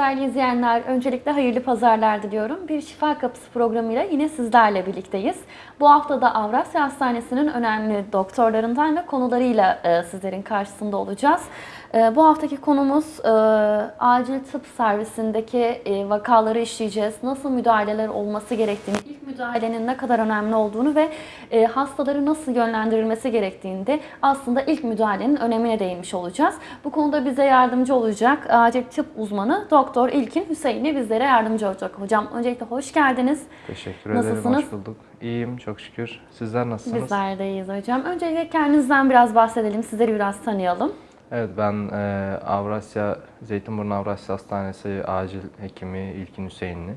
Değerli izleyenler, öncelikle hayırlı pazarlar diliyorum. Bir Şifa Kapısı programıyla yine sizlerle birlikteyiz. Bu hafta da Avrasya Hastanesi'nin önemli doktorlarından ve konularıyla e, sizlerin karşısında olacağız. E, bu haftaki konumuz e, acil tıp servisindeki e, vakaları işleyeceğiz. Nasıl müdahaleler olması gerektiğini, ilk müdahalenin ne kadar önemli olduğunu ve e, hastaları nasıl yönlendirilmesi gerektiğinde aslında ilk müdahalenin önemine değinmiş olacağız. Bu konuda bize yardımcı olacak acil tıp uzmanı Doktor İlkin Hüseyin'i bizlere yardımcı olacak. Hocam öncelikle hoş geldiniz. Teşekkür ederim. Nasılsınız? Hoş bulduk. İyiyim çok şükür. Sizler nasılsınız? Bizler de iyiyiz hocam. Öncelikle kendinizden biraz bahsedelim, sizleri biraz tanıyalım. Evet ben e, Avrasya, Zeytinburnu Avrasya Hastanesi acil hekimi İlkin Hüseyinli.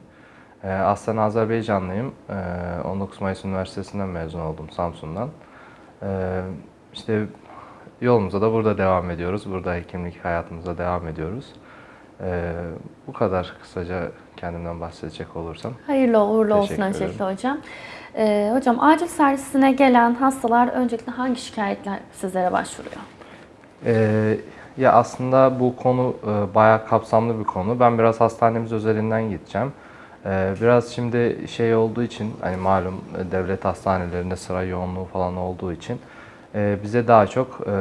E, aslen Azerbaycanlıyım. E, 19 Mayıs Üniversitesi'nden mezun oldum Samsun'dan. E, işte yolumuza da burada devam ediyoruz. Burada hekimlik hayatımıza devam ediyoruz. E, bu kadar kısaca kendimden bahsedecek olursam. Hayırlı uğurlu olsun öncelikle hocam. Ee, hocam acil servisine gelen hastalar öncelikle hangi şikayetler sizlere başvuruyor? Ee, ya aslında bu konu e, bayağı kapsamlı bir konu. Ben biraz hastanemiz özelinden gideceğim. Ee, biraz şimdi şey olduğu için hani malum devlet hastanelerinde sıra yoğunluğu falan olduğu için e, bize daha çok e,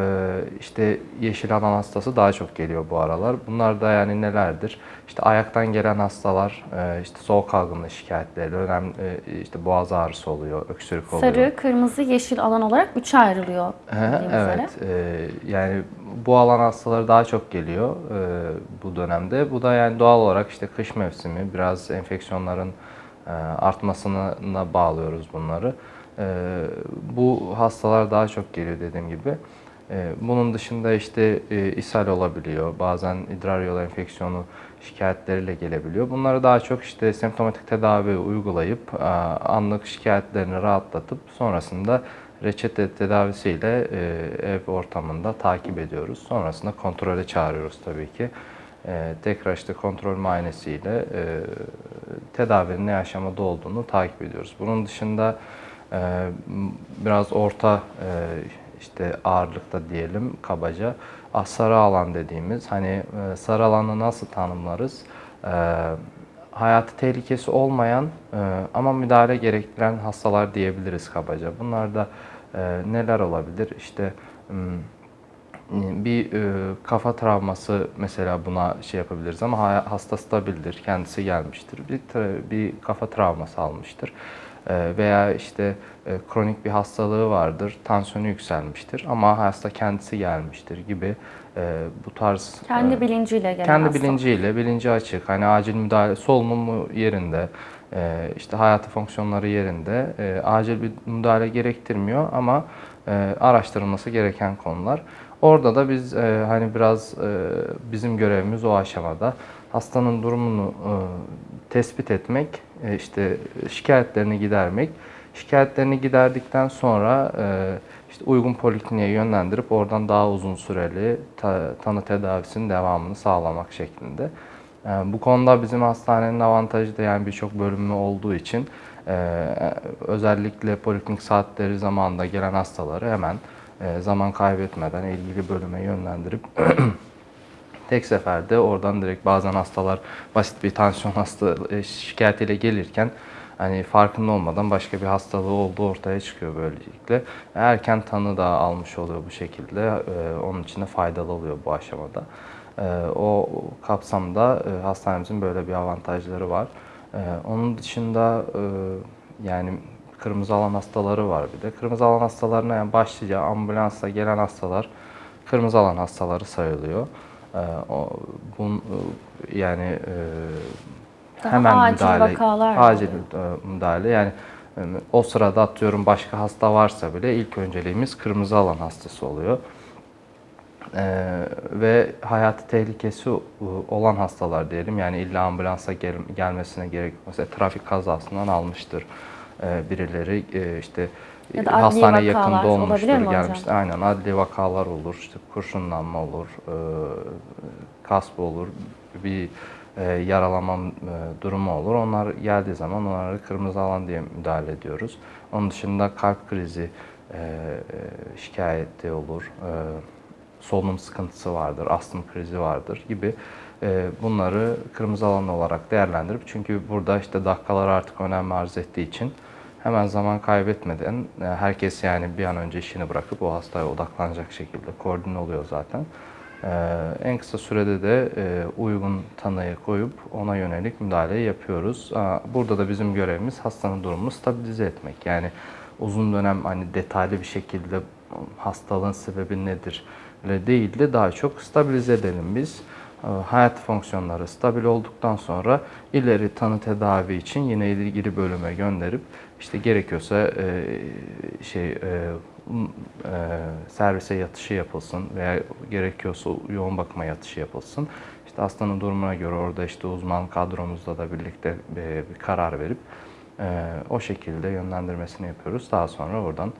işte yeşil alan hastası daha çok geliyor bu aralar. Bunlar da yani nelerdir? İşte ayaktan gelen hastalar, e, işte soğuk algınlığı şikayetleri, önemli e, işte boğaz ağrısı oluyor, öksürük oluyor. Sarı, kırmızı, yeşil alan olarak üçe ayrılıyor. Üzere. Evet, e, yani bu alan hastaları daha çok geliyor e, bu dönemde. Bu da yani doğal olarak işte kış mevsimi, biraz enfeksiyonların e, artmasına bağlıyoruz bunları. E, bu hastalar daha çok geliyor dediğim gibi. E, bunun dışında işte e, ishal olabiliyor, bazen idrar yolu enfeksiyonu şikayetleriyle gelebiliyor. Bunları daha çok işte semptomatik tedavi uygulayıp e, anlık şikayetlerini rahatlatıp sonrasında reçete tedavisiyle e, ev ortamında takip ediyoruz. Sonrasında kontrole çağırıyoruz tabii ki. Tekrar işte kontrol muayenesiyle tedavinin ne aşamada olduğunu takip ediyoruz. Bunun dışında biraz orta e, işte ağırlıkta diyelim kabaca ah, sarı alan dediğimiz hani e, sarı alanı nasıl tanımlarız? E, hayatı tehlikesi olmayan e, ama müdahale gerektiren hastalar diyebiliriz kabaca. Bunlar da neler olabilir? İşte bir e, kafa travması mesela buna şey yapabiliriz ama ha- hasta stabildir, kendisi gelmiştir. Bir, bir kafa travması almıştır. E, veya işte e, kronik bir hastalığı vardır, tansiyonu yükselmiştir ama hasta kendisi gelmiştir gibi e, bu tarz Kendi e, bilinciyle gelen kendi hasta. bilinciyle, bilinci açık, hani acil müdahale, solunumu yerinde, işte hayatı fonksiyonları yerinde, acil bir müdahale gerektirmiyor ama araştırılması gereken konular. Orada da biz hani biraz bizim görevimiz o aşamada hastanın durumunu e, tespit etmek, e, işte şikayetlerini gidermek. Şikayetlerini giderdikten sonra e, işte uygun polikliniğe yönlendirip oradan daha uzun süreli ta- tanı tedavisinin devamını sağlamak şeklinde. E, bu konuda bizim hastanenin avantajı da yani birçok bölümü olduğu için e, özellikle poliklinik saatleri zamanında gelen hastaları hemen e, zaman kaybetmeden ilgili bölüme yönlendirip tek seferde oradan direkt bazen hastalar basit bir tansiyon hasta e, şikayetiyle gelirken hani farkında olmadan başka bir hastalığı olduğu ortaya çıkıyor böylelikle. Erken tanı da almış oluyor bu şekilde. E, onun için de faydalı oluyor bu aşamada. E, o kapsamda e, hastanemizin böyle bir avantajları var. Onun dışında yani kırmızı alan hastaları var bir de. Kırmızı alan hastalarına yani başlıca ambulansla gelen hastalar kırmızı alan hastaları sayılıyor. Ee, bun, e, yani e, Daha hemen acil müdahale, vakalar acil e, müdahale yani o sırada atıyorum başka hasta varsa bile ilk önceliğimiz kırmızı alan hastası oluyor. Ee, ve hayati tehlikesi olan hastalar diyelim yani illa ambulansa gel- gelmesine gerek. Mesela trafik kazasından almıştır birileri e, işte Ya da vakalar yakında olmuştur gelmiştir. Aynen adli vakalar olur, işte kurşunlanma olur, e, kasp olur, bir e, yaralama e, durumu olur. Onlar geldiği zaman onları kırmızı alan diye müdahale ediyoruz. Onun dışında kalp krizi e, e, şikayeti olur, e, solunum sıkıntısı vardır, astım krizi vardır gibi e, bunları kırmızı alan olarak değerlendirip çünkü burada işte dakikalar artık önem arz ettiği için hemen zaman kaybetmeden e, herkes yani bir an önce işini bırakıp o hastaya odaklanacak şekilde koordine oluyor zaten. Ee, en kısa sürede de e, uygun tanıyı koyup ona yönelik müdahaleyi yapıyoruz. Burada da bizim görevimiz hastanın durumunu stabilize etmek. Yani uzun dönem hani detaylı bir şekilde hastalığın sebebi nedir değil de daha çok stabilize edelim biz. Ee, Hayat fonksiyonları stabil olduktan sonra ileri tanı tedavi için yine ilgili bölüme gönderip işte gerekiyorsa e, şey e, e, servise yatışı yapılsın veya gerekiyorsa yoğun bakıma yatışı yapılsın. İşte hastanın durumuna göre orada işte uzman kadromuzla da birlikte e, bir karar verip e, o şekilde yönlendirmesini yapıyoruz. Daha sonra oradan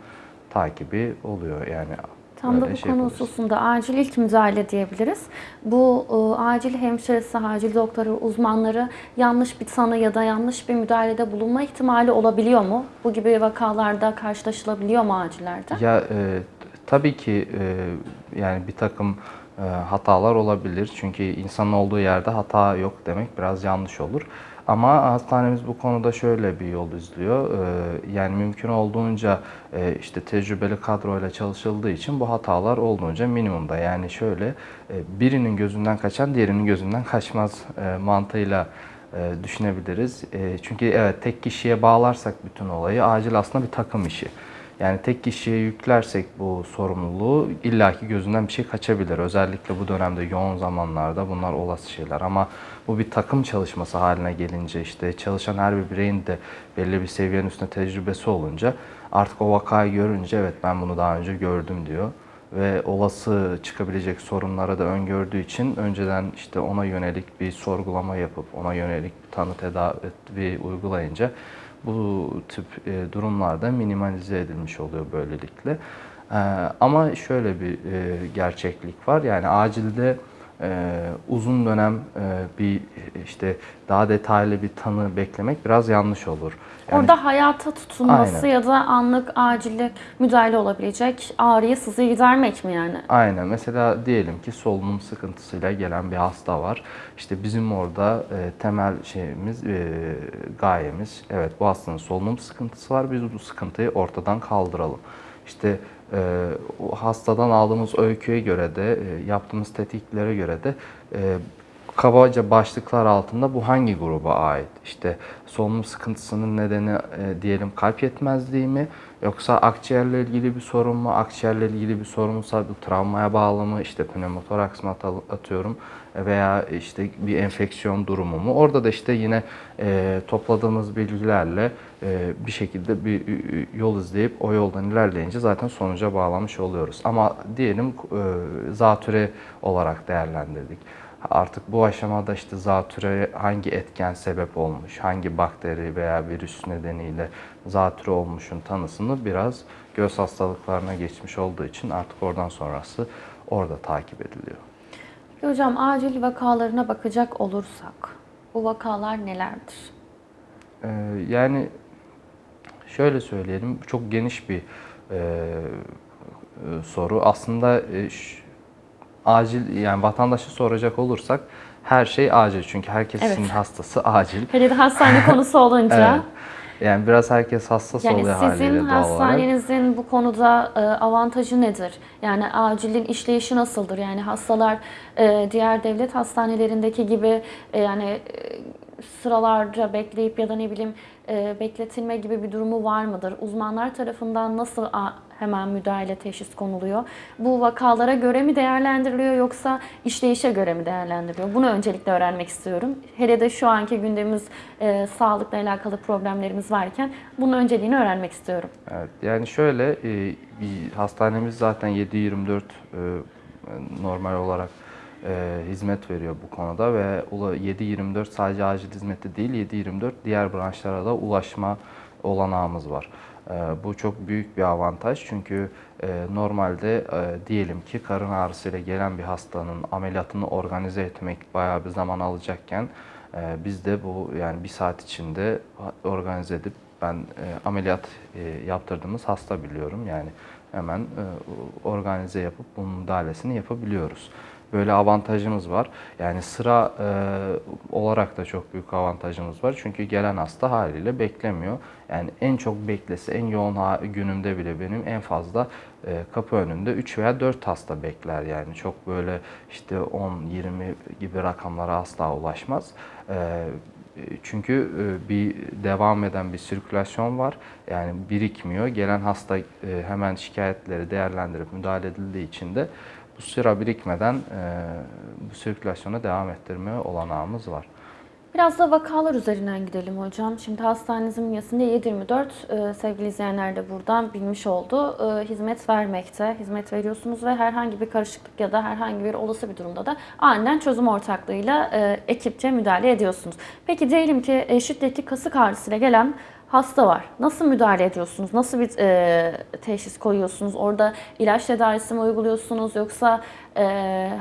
takibi oluyor yani. Tam da bu şey konu hususunda acil ilk müdahale diyebiliriz. Bu e, acil hemşiresi, acil doktoru, uzmanları yanlış bir tanı ya da yanlış bir müdahalede bulunma ihtimali olabiliyor mu? Bu gibi vakalarda karşılaşılabiliyor mu acillerde? Ya e, tabii ki e, yani bir takım e, hatalar olabilir. Çünkü insanın olduğu yerde hata yok demek biraz yanlış olur. Ama hastanemiz bu konuda şöyle bir yol izliyor. E, yani mümkün olduğunca e, işte tecrübeli kadroyla çalışıldığı için bu hatalar olduğunca minimumda. Yani şöyle e, birinin gözünden kaçan diğerinin gözünden kaçmaz e, mantığıyla düşünebiliriz. Çünkü evet tek kişiye bağlarsak bütün olayı acil aslında bir takım işi. Yani tek kişiye yüklersek bu sorumluluğu illaki gözünden bir şey kaçabilir. Özellikle bu dönemde yoğun zamanlarda bunlar olası şeyler. Ama bu bir takım çalışması haline gelince işte çalışan her bir bireyin de belli bir seviyenin üstünde tecrübesi olunca artık o vakayı görünce evet ben bunu daha önce gördüm diyor. Ve olası çıkabilecek sorunlara da öngördüğü için önceden işte ona yönelik bir sorgulama yapıp ona yönelik tanı tedavi uygulayınca bu tip e, durumlarda minimalize edilmiş oluyor böylelikle. E, ama şöyle bir e, gerçeklik var. Yani acilde e, uzun dönem e, bir işte daha detaylı bir tanı beklemek biraz yanlış olur. Yani Orada hayata tutunması Aynen. ya da anlık acillik müdahale olabilecek ağrıyı sızıyı gidermek mi yani? Aynen. Mesela diyelim ki solunum sıkıntısıyla gelen bir hasta var. İşte bizim orada e, temel şeyimiz, e, gayemiz, evet bu hastanın solunum sıkıntısı var. Biz bu sıkıntıyı ortadan kaldıralım. İşte e, o hastadan aldığımız öyküye göre de, e, yaptığımız tetiklere göre de e, kabaca başlıklar altında bu hangi gruba ait? İşte solunum sıkıntısının nedeni e, diyelim kalp yetmezliği mi? Yoksa akciğerle ilgili bir sorun mu? Akciğerle ilgili bir sorunsa bu travmaya bağlı mı? İşte pneumotoraks mı at- atıyorum veya işte bir enfeksiyon durumu mu? Orada da işte yine e, topladığımız bilgilerle e, bir şekilde bir e, yol izleyip o yoldan ilerleyince zaten sonuca bağlamış oluyoruz. Ama diyelim e, zatüre olarak değerlendirdik. Artık bu aşamada işte zatüre hangi etken sebep olmuş, hangi bakteri veya virüs nedeniyle zatüre olmuşun tanısını biraz göz hastalıklarına geçmiş olduğu için artık oradan sonrası orada takip ediliyor. Hocam acil vakalarına bakacak olursak bu vakalar nelerdir? Ee, yani şöyle söyleyelim, çok geniş bir e, e, soru. Aslında e, acil yani vatandaşı soracak olursak her şey acil çünkü herkesin Evet. hastası acil. Hele de hastane konusu olunca. Evet. Yani biraz herkes hassas Yani oluyor haliyle sizin doğal olarak. hastanenizin bu konuda e, avantajı nedir? Yani acilin işleyişi nasıldır? Yani hastalar e, diğer devlet hastanelerindeki gibi yani sıralarca bekleyip ya da ne bileyim bekletilme gibi bir durumu var mıdır? Uzmanlar tarafından nasıl hemen müdahale teşhis konuluyor? Bu vakalara göre mi değerlendiriliyor yoksa işleyişe göre mi değerlendiriliyor? Bunu öncelikle öğrenmek istiyorum. Hele de şu anki gündemimiz e, sağlıkla alakalı problemlerimiz varken bunun önceliğini öğrenmek istiyorum. Evet, yani şöyle e, hastanemiz zaten 7-24 e, normal olarak e, hizmet veriyor bu konuda ve ula- 7-24 sadece acil hizmeti değil 7-24 diğer branşlara da ulaşma olanağımız var. E, bu çok büyük bir avantaj çünkü e, normalde e, diyelim ki karın ağrısıyla gelen bir hastanın ameliyatını organize etmek bayağı bir zaman alacakken e, biz de bu yani bir saat içinde organize edip ben e, ameliyat e, yaptırdığımız hasta biliyorum. Yani hemen e, organize yapıp bunun müdahalesini yapabiliyoruz. Böyle avantajımız var. Yani sıra e, olarak da çok büyük avantajımız var. Çünkü gelen hasta haliyle beklemiyor. Yani en çok beklese, en yoğun günümde bile benim en fazla e, kapı önünde 3 veya 4 hasta bekler. Yani çok böyle işte 10, 20 gibi rakamlara asla ulaşmaz. E, çünkü e, bir devam eden bir sirkülasyon var. Yani birikmiyor. Gelen hasta e, hemen şikayetleri değerlendirip müdahale edildiği için de sıra birikmeden e, bu sirkülasyona devam ettirme olanağımız var. Biraz da vakalar üzerinden gidelim hocam. Şimdi hastanenizin bünyesinde 724 e, sevgili izleyenler de buradan bilmiş oldu. E, hizmet vermekte, hizmet veriyorsunuz ve herhangi bir karışıklık ya da herhangi bir olası bir durumda da aniden çözüm ortaklığıyla e, ekipçe müdahale ediyorsunuz. Peki diyelim ki e, şiddetli kasık ağrısıyla gelen hasta var. Nasıl müdahale ediyorsunuz? Nasıl bir e, teşhis koyuyorsunuz? Orada ilaç tedavisi mi uyguluyorsunuz yoksa e,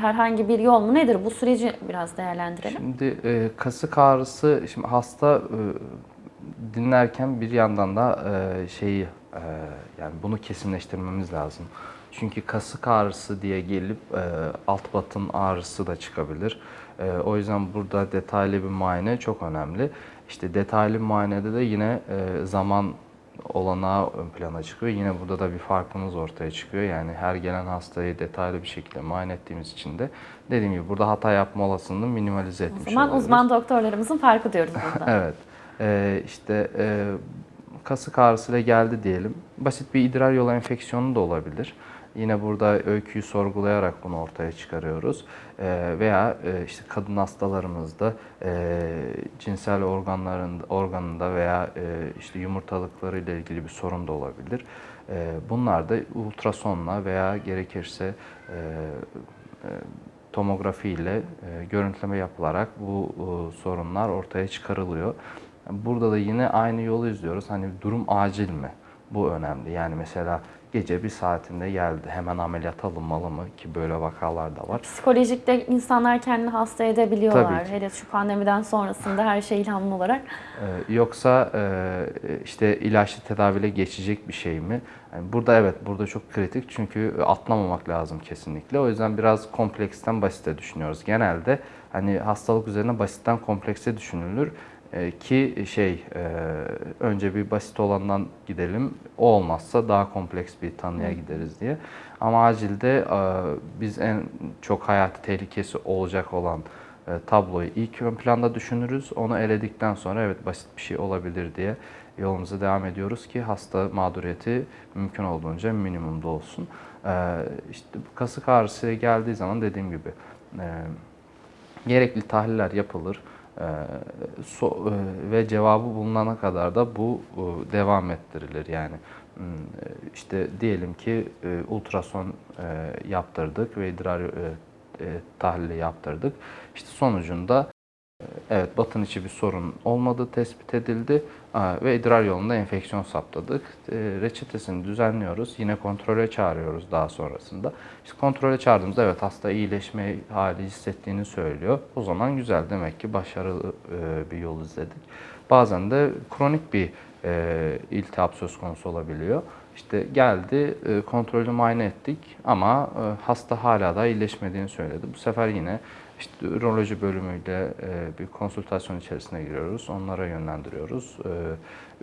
herhangi bir yol mu? Nedir? Bu süreci biraz değerlendirelim. Şimdi e, kasık ağrısı, şimdi hasta e, dinlerken bir yandan da e, şeyi e, yani bunu kesinleştirmemiz lazım. Çünkü kasık ağrısı diye gelip e, alt batın ağrısı da çıkabilir. E, o yüzden burada detaylı bir muayene çok önemli. İşte detaylı muayenede de yine e, zaman olanağı ön plana çıkıyor. Yine burada da bir farkımız ortaya çıkıyor. Yani her gelen hastayı detaylı bir şekilde muayene ettiğimiz için de dediğim gibi burada hata yapma olasılığını minimalize O etmiş zaman oluyoruz. uzman doktorlarımızın farkı diyoruz burada. Evet. Ee, işte e, kasık ağrısıyla geldi diyelim. Basit bir idrar yolu enfeksiyonu da olabilir. Yine burada öyküyü sorgulayarak bunu ortaya çıkarıyoruz. Ee, veya e, işte kadın hastalarımızda e, cinsel organların organında veya e, işte yumurtalıkları ile ilgili bir sorun da olabilir. E, bunlar da ultrasonla veya gerekirse e, e, tomografi ile e, görüntüleme yapılarak bu e, sorunlar ortaya çıkarılıyor. Burada da yine aynı yolu izliyoruz. Hani durum acil mi? Bu önemli. Yani mesela gece bir saatinde geldi. Hemen ameliyat alınmalı mı? Ki böyle vakalar da var. Psikolojikte insanlar kendini hasta edebiliyorlar. Tabii ki. Hele şu pandemiden sonrasında her şey ilhamlı olarak. Ee, yoksa e, işte ilaçlı tedaviyle geçecek bir şey mi? Yani burada evet, burada çok kritik çünkü atlamamak lazım kesinlikle. O yüzden biraz kompleksten basite düşünüyoruz. Genelde hani hastalık üzerine basitten komplekse düşünülür Ee, ki şey e, önce bir basit olandan gidelim. O olmazsa daha kompleks bir tanıya gideriz diye. Ama acilde e, biz en çok hayati tehlikesi olacak olan e, tabloyu ilk ön planda düşünürüz. Onu eledikten sonra evet basit bir şey olabilir diye yolumuza devam ediyoruz ki hasta mağduriyeti mümkün olduğunca minimumda olsun. E, işte kasık ağrısı geldiği zaman dediğim gibi e, gerekli tahliller yapılır. E, so- e, ve cevabı bulunana kadar da bu e, devam ettirilir yani. Hmm, e, işte diyelim ki ultrason yaptırdık ve idrar tahlili yaptırdık. İşte sonucunda evet batın içi bir sorun olmadığı tespit edildi Aa, ve idrar yolunda enfeksiyon saptadık. E, reçetesini düzenliyoruz. Yine kontrole çağırıyoruz daha sonrasında. İşte kontrole çağırdığımızda evet hasta iyileşme hali hissettiğini söylüyor. O zaman güzel demek ki başarılı e, bir yol izledik. Bazen de kronik bir e, iltihap söz konusu olabiliyor. İşte geldi, e, kontrolü muayene ettik ama e, hasta hala da iyileşmediğini söyledi. Bu sefer yine işte üroloji bölümüyle e, bir konsültasyon içerisine giriyoruz. Onlara yönlendiriyoruz. E,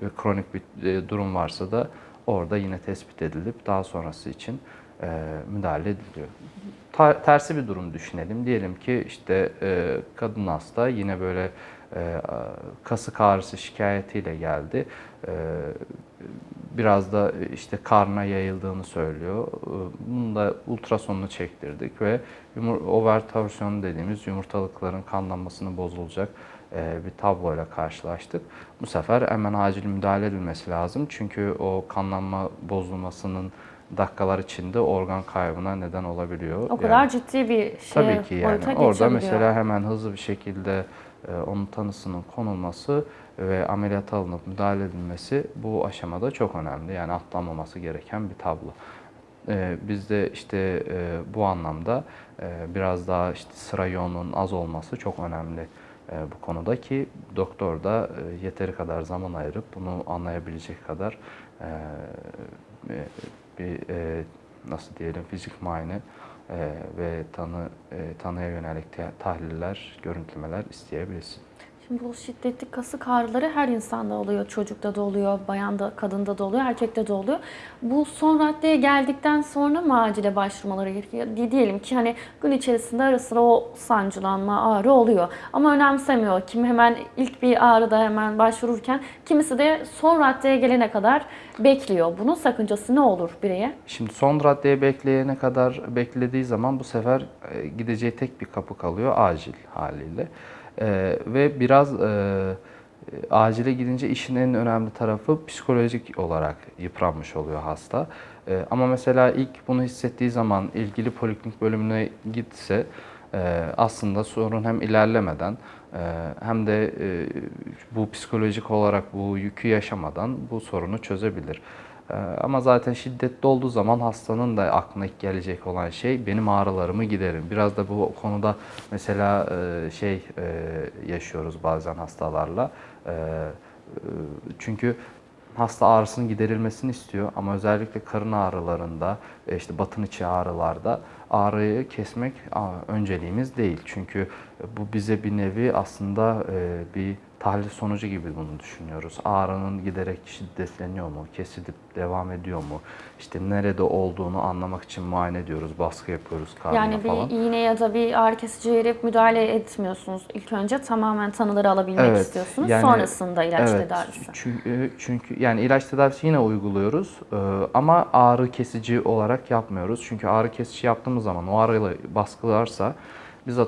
ve kronik bir e, durum varsa da orada yine tespit edilip daha sonrası için e, müdahale ediliyor. Tersi bir durum düşünelim. Diyelim ki işte e, kadın hasta yine böyle e, kasık ağrısı şikayetiyle geldi. E, biraz da işte karna yayıldığını söylüyor. E, Bunun da ultrasonunu çektirdik ve yumur, over torsiyon dediğimiz yumurtalıkların kanlanmasını bozulacak e, bir tabloyla karşılaştık. Bu sefer hemen acil müdahale edilmesi lazım. Çünkü o kanlanma bozulmasının dakikalar içinde organ kaybına neden olabiliyor. O kadar Yani- ciddi bir şey Tabii ki yani orada mesela hemen hızlı bir şekilde e, onun tanısının konulması ve ameliyata alınıp müdahale edilmesi bu aşamada çok önemli. Yani atlanmaması gereken bir tablo. E, Bizde işte e, bu anlamda e, biraz daha işte sıra yoğunluğunun az olması çok önemli e, bu konuda ki doktor da e, yeteri kadar zaman ayırıp bunu anlayabilecek kadar e, e, bir e, nasıl diyelim fizik muayene e, ve tanı e, tanıya yönelik tahliller, görüntülemeler isteyebilirsin. Şimdi bu şiddetli kasık ağrıları her insanda oluyor. Çocukta da oluyor, bayanda, kadında da oluyor, erkekte de oluyor. Bu son raddeye geldikten sonra mı acile başvurmaları gerekiyor? Di- Diyelim ki hani gün içerisinde ara sıra o sancılanma, ağrı oluyor. Ama önemsemiyor. Kim hemen ilk bir ağrıda hemen başvururken kimisi de son raddeye gelene kadar bekliyor. Bunun sakıncası ne olur bireye? Şimdi son raddeye bekleyene kadar beklediği zaman bu sefer e, gideceği tek bir kapı kalıyor acil haliyle. E, ve biraz e, acile gidince işin en önemli tarafı psikolojik olarak yıpranmış oluyor hasta. E, ama mesela ilk bunu hissettiği zaman ilgili poliklinik bölümüne gitse e, aslında sorun hem ilerlemeden e, hem de e, bu psikolojik olarak bu yükü yaşamadan bu sorunu çözebilir. Ee, Ama zaten şiddetli olduğu zaman hastanın da aklına ilk gelecek olan şey benim ağrılarımı giderin. Biraz da bu konuda mesela e, şey e, yaşıyoruz bazen hastalarla. E, Çünkü hasta ağrısının giderilmesini istiyor ama özellikle karın ağrılarında, işte batın içi ağrılarda ağrıyı kesmek önceliğimiz değil. Çünkü bu bize bir nevi aslında bir tahlil sonucu gibi bunu düşünüyoruz. Ağrının giderek şiddetleniyor mu, kesilip devam ediyor mu? İşte nerede olduğunu anlamak için muayene ediyoruz, baskı yapıyoruz karnına Yani bir falan. iğne ya da bir ağrı kesici verip müdahale etmiyorsunuz. İlk önce tamamen tanıları alabilmek Evet, istiyorsunuz. yani- Sonrasında ilaç evet, tedavisi. Çünkü, çünkü yani ilaç tedavisi yine uyguluyoruz e, ama ağrı kesici olarak yapmıyoruz. Çünkü ağrı kesici yaptığımız zaman o ağrıyla baskılarsa biz m,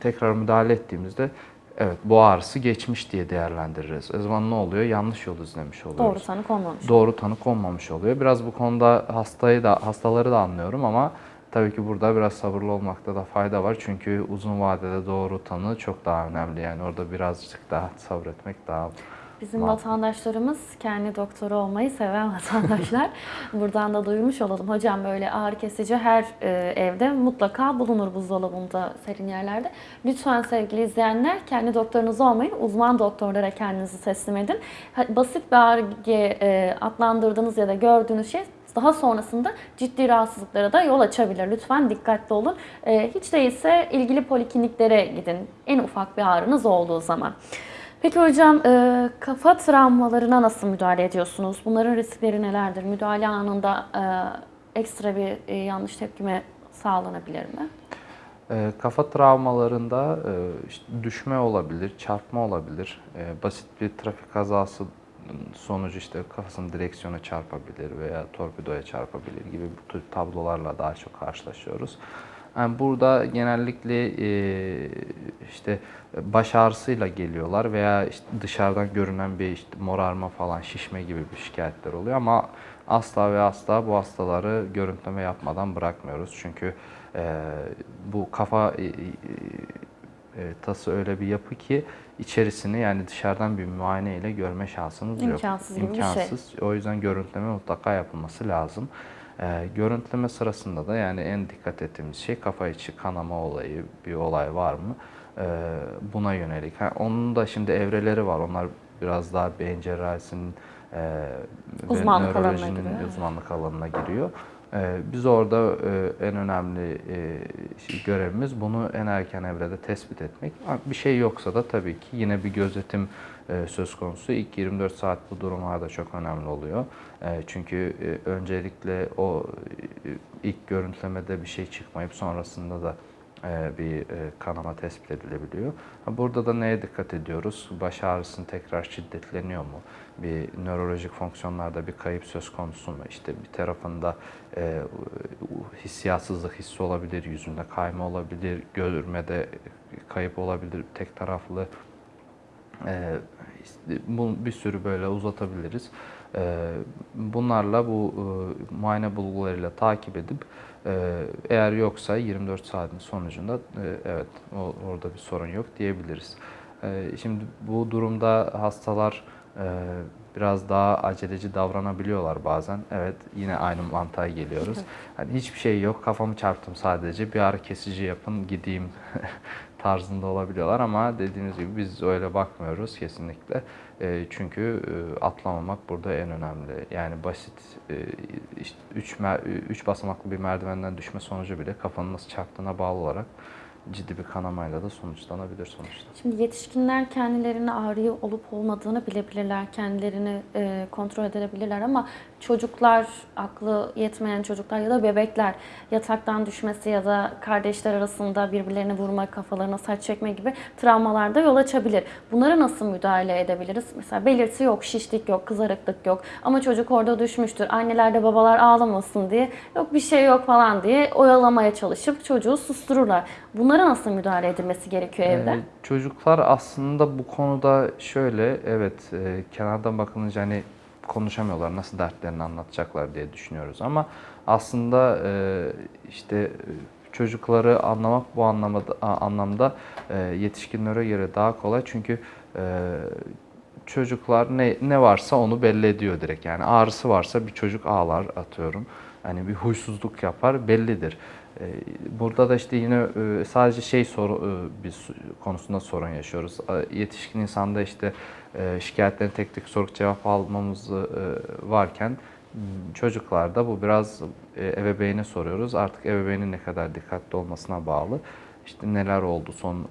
tekrar müdahale ettiğimizde evet bu ağrısı geçmiş diye değerlendiririz. O zaman ne oluyor? Yanlış yol izlemiş oluyoruz. Doğru tanı konmamış. Doğru tanı konmamış oluyor. Biraz bu konuda hastayı da hastaları da anlıyorum ama tabii ki burada biraz sabırlı olmakta da fayda var. Çünkü uzun vadede doğru tanı çok daha önemli. Yani orada birazcık daha sabretmek daha Bizim Makul. vatandaşlarımız kendi doktoru olmayı seven vatandaşlar. Buradan da duyurmuş olalım. Hocam böyle ağrı kesici her e, evde mutlaka bulunur buzdolabında, serin yerlerde. Lütfen sevgili izleyenler kendi doktorunuz olmayın. Uzman doktorlara kendinizi teslim edin. Basit bir ağrı diye e, adlandırdığınız ya da gördüğünüz şey daha sonrasında ciddi rahatsızlıklara da yol açabilir. Lütfen dikkatli olun. E, hiç değilse ilgili polikliniklere gidin. En ufak bir ağrınız olduğu zaman. Peki hocam e, kafa travmalarına nasıl müdahale ediyorsunuz? Bunların riskleri nelerdir? Müdahale anında e, ekstra bir e, yanlış tepkime sağlanabilir mi? Ee, kafa travmalarında e, işte düşme olabilir, çarpma olabilir. Ee, basit bir trafik kazası sonucu işte kafasının direksiyona çarpabilir veya torpidoya çarpabilir gibi bu tür tablolarla daha çok karşılaşıyoruz. Yani burada genellikle e, işte baş ağrısıyla geliyorlar veya işte dışarıdan görünen bir işte morarma falan şişme gibi bir şikayetler oluyor ama asla ve asla bu hastaları görüntüleme yapmadan bırakmıyoruz. Çünkü e, bu kafa e, e, e, tası öyle bir yapı ki içerisini yani dışarıdan bir muayene ile görme şansınız yok. İmkansız gibi bir şey. İmkansız. O yüzden görüntüleme mutlaka yapılması lazım. Ee, görüntüleme sırasında da yani en dikkat ettiğimiz şey kafa içi kanama olayı, bir olay var mı? Ee, buna yönelik. Ha, onun da şimdi evreleri var. Onlar biraz daha beyin cerrahisinin e, ve Uzmanlık alanına nörolojinin giriyor. uzmanlık alanına giriyor. Ee, Biz orada e, en önemli e, şey- görevimiz bunu en erken evrede tespit etmek. Bir şey yoksa da tabii ki yine bir gözetim e, söz konusu. İlk 24 saat bu durumlarda çok önemli oluyor. Çünkü öncelikle o ilk görüntülemede bir şey çıkmayıp sonrasında da bir e, kanama tespit edilebiliyor. Burada da neye dikkat ediyoruz? Baş ağrısının tekrar şiddetleniyor mu? Bir nörolojik fonksiyonlarda bir kayıp söz konusu mu? İşte bir tarafında e, hissiyatsızlık hissi olabilir, yüzünde kayma olabilir, görmede kayıp olabilir, tek taraflı bir sürü böyle uzatabiliriz. Bunlarla bu e, muayene bulgularıyla takip edip e, eğer yoksa 24 saatin sonucunda e, evet orada bir sorun yok diyebiliriz. Ee, Şimdi bu durumda hastalar e, biraz daha aceleci davranabiliyorlar bazen. Evet yine aynı mantığa geliyoruz. Hani hiçbir şey yok kafamı çarptım sadece bir ağrı kesici yapın gideyim tarzında olabiliyorlar ama dediğiniz gibi biz öyle bakmıyoruz kesinlikle. E, çünkü e, atlamamak burada en önemli. Yani basit 3 üç, mer- üç basamaklı bir merdivenden düşme sonucu bile kafanın nasıl çarptığına bağlı olarak ciddi bir kanamayla da sonuçlanabilir sonuçta. Şimdi yetişkinler kendilerine ağrı olup olmadığını bilebilirler, kendilerini e, kontrol edebilirler ama çocuklar, aklı yetmeyen çocuklar ya da bebekler yataktan düşmesi ya da kardeşler arasında birbirlerini vurma, kafalarına saç çekme gibi travmalarda yol açabilir. Bunlara nasıl müdahale edebiliriz? Mesela belirti yok, şişlik yok, kızarıklık yok ama çocuk orada düşmüştür. Anneler de babalar ağlamasın diye yok bir şey yok falan diye oyalamaya çalışıp çocuğu sustururlar. Bunlara nasıl müdahale edilmesi gerekiyor evde? Ee, çocuklar aslında bu konuda şöyle, evet e, kenardan bakılınca hani konuşamıyorlar, nasıl dertlerini anlatacaklar diye düşünüyoruz. Ama aslında e, işte e, çocukları anlamak bu anlamda, a- anlamda e, yetişkinlere göre daha kolay. Çünkü çocuklar ne, ne varsa onu belli ediyor direkt. Yani ağrısı varsa bir çocuk ağlar atıyorum. Hani bir huysuzluk yapar bellidir. Burada da işte yine sadece şey soru su- konusunda sorun yaşıyoruz. Yetişkin insanda işte e, şikayetlerin tek tek sorup cevap almamız e, varken çocuklarda bu biraz e, ebeveyne soruyoruz. Artık ebeveynin ne kadar dikkatli olmasına bağlı. İşte neler oldu son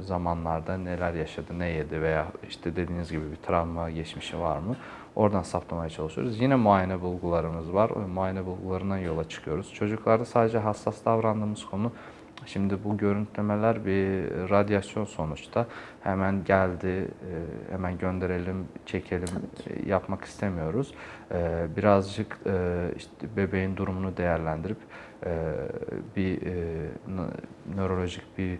zamanlarda, neler yaşadı, ne yedi veya işte dediğiniz gibi bir travma geçmişi var mı? Oradan saptamaya çalışıyoruz. Yine muayene bulgularımız var. O muayene bulgularından yola çıkıyoruz. Çocuklarda sadece hassas davrandığımız konu Şimdi bu görüntülemeler bir radyasyon sonuçta. Hemen geldi, e, hemen gönderelim, çekelim e, yapmak istemiyoruz. E, Birazcık işte bebeğin durumunu değerlendirip bir nö- nörolojik bir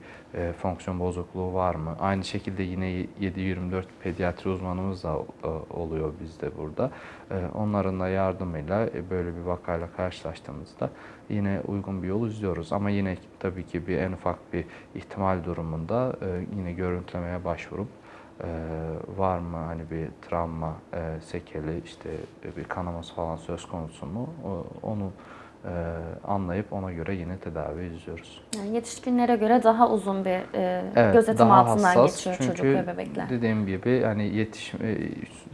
fonksiyon bozukluğu var mı? Aynı şekilde yine 7-24 pediatri uzmanımız da oluyor bizde burada. Onların da yardımıyla böyle bir vakayla karşılaştığımızda yine uygun bir yol izliyoruz. Ama yine tabii ki bir en ufak bir ihtimal durumunda e, yine görüntülemeye başvurup e, var mı hani bir travma, e, sekeli işte e, bir kanaması falan söz konusu mu O- onu e, anlayıp ona göre yine tedavi izliyoruz. Yani yetişkinlere göre daha uzun bir e, Evet, gözetim daha altından hassas. geçiyor Çünkü çocuk ve bebekler. Dediğim gibi hani yetişim e,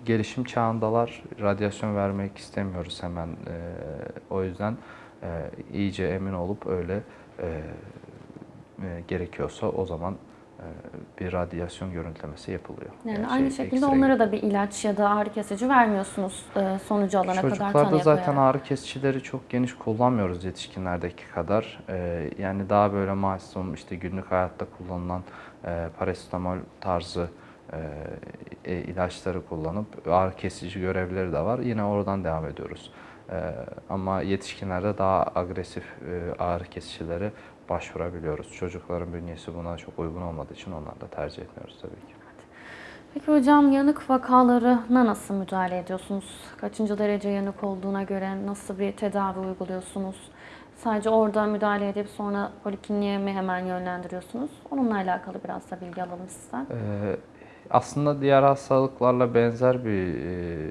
gelişim çağındalar. Radyasyon vermek istemiyoruz hemen. E, o yüzden e, iyice emin olup öyle e, e, gerekiyorsa o zaman e, bir radyasyon görüntülemesi yapılıyor. Yani Yani aynı şey, şekilde onlara da bir ilaç ya da ağrı kesici vermiyorsunuz e, sonucu alana kadar Çocuklarda zaten ağrı kesicileri çok geniş kullanmıyoruz yetişkinlerdeki kadar. Ee, yani daha böyle masum işte günlük hayatta kullanılan e, parasetamol tarzı e, e, ilaçları kullanıp ağrı kesici görevleri de var. Yine oradan devam ediyoruz. Ee, ama yetişkinlerde daha agresif e, ağrı kesicilere başvurabiliyoruz. Çocukların bünyesi buna çok uygun olmadığı için onları da tercih etmiyoruz tabii ki. Peki hocam yanık vakalarına nasıl müdahale ediyorsunuz? Kaçıncı derece yanık olduğuna göre nasıl bir tedavi uyguluyorsunuz? Sadece orada müdahale edip sonra polikliniğe mi hemen yönlendiriyorsunuz? Onunla alakalı biraz da bilgi alalım sizden. Ee, aslında diğer hastalıklarla benzer bir e,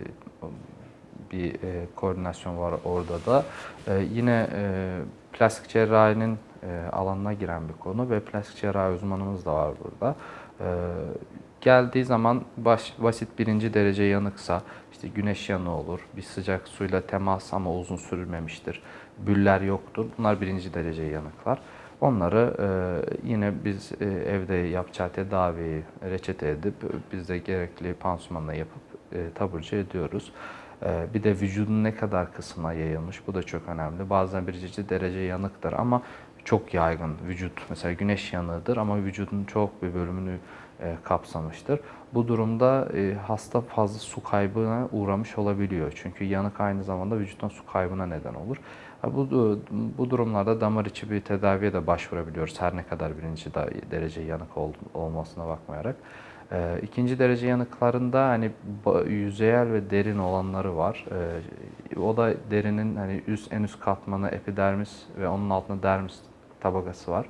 bir e, koordinasyon var orada da. E, yine e, plastik cerrahinin e, alanına giren bir konu ve plastik cerrahi uzmanımız da var burada. E, geldiği zaman baş, basit birinci derece yanıksa, işte güneş yanığı olur, bir sıcak suyla temas ama uzun sürmemiştir, büller yoktur. Bunlar birinci derece yanıklar. Onları e, yine biz e, evde yapacağı tedaviyi reçete edip biz de gerekli pansumanla yapıp e, taburcu ediyoruz. E, bir de vücudun ne kadar kısmına yayılmış bu da çok önemli. Bazen birinci derece yanıktır ama çok yaygın vücut mesela güneş yanığıdır ama vücudun çok bir bölümünü e, kapsamıştır. Bu durumda e, hasta fazla su kaybına uğramış olabiliyor. Çünkü yanık aynı zamanda vücuttan su kaybına neden olur. Bu, bu durumlarda damar içi bir tedaviye de başvurabiliyoruz. Her ne kadar birinci derece yanık ol- olmasına bakmayarak. E, ikinci derece yanıklarında hani yüzeyel ve derin olanları var. E, o da derinin hani üst en üst katmanı epidermis ve onun altında dermis tabakası var.